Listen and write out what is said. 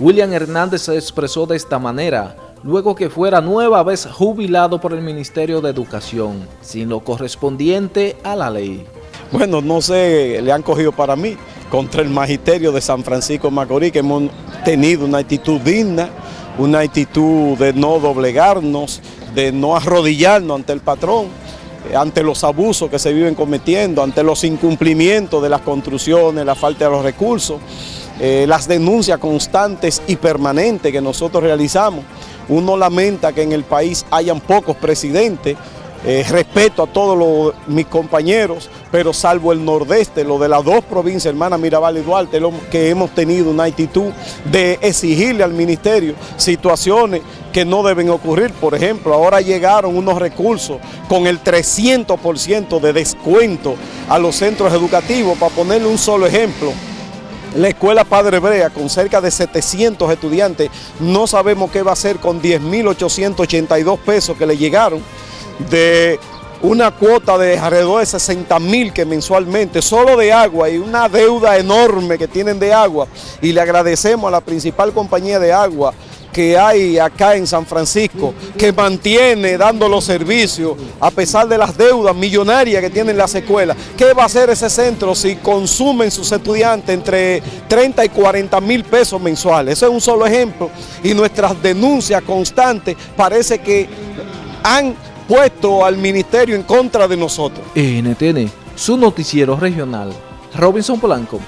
William Hernández se expresó de esta manera, luego que fuera nueva vez jubilado por el Ministerio de Educación, sin lo correspondiente a la ley. Bueno, no sé, le han cogido para mí, contra el magisterio de San Francisco Macorís, que hemos tenido una actitud digna, una actitud de no doblegarnos, de no arrodillarnos ante el patrón, eh, ante los abusos que se viven cometiendo, ante los incumplimientos de las construcciones, la falta de los recursos, eh, las denuncias constantes y permanentes que nosotros realizamos. Uno lamenta que en el país hayan pocos presidentes, eh, respeto a todos mis compañeros, pero salvo el nordeste, lo de las dos provincias, hermana Mirabal y Duarte, que hemos tenido una actitud de exigirle al ministerio situaciones que no deben ocurrir. Por ejemplo, ahora llegaron unos recursos con el 300% de descuento a los centros educativos, para ponerle un solo ejemplo. La escuela Padre Brea, con cerca de 700 estudiantes, no sabemos qué va a hacer con 10.882 pesos que le llegaron de una cuota de alrededor de 60 mil que mensualmente, solo de agua y una deuda enorme que tienen de agua. Y le agradecemos a la principal compañía de agua que hay acá en San Francisco, que mantiene dando los servicios a pesar de las deudas millonarias que tienen las escuelas. ¿Qué va a hacer ese centro si consumen sus estudiantes entre 30 y 40 mil pesos mensuales? Ese es un solo ejemplo y nuestras denuncias constantes parece que han puesto al ministerio en contra de nosotros. NTN, su noticiero regional, Robinson Polanco.